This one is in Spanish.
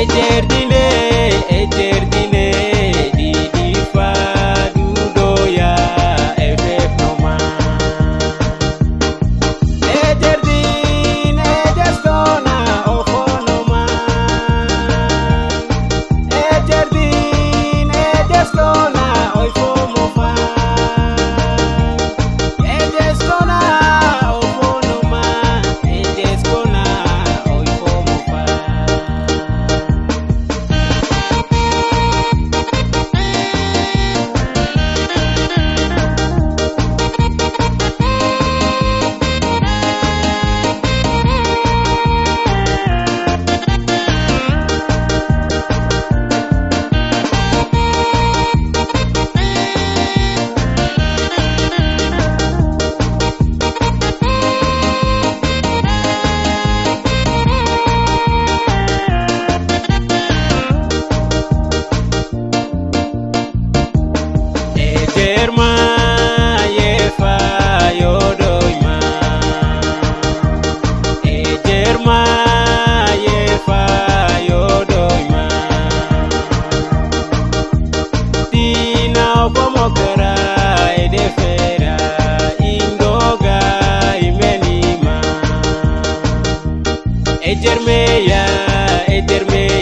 ecerdile ecerdile Etermeya, Etermeya.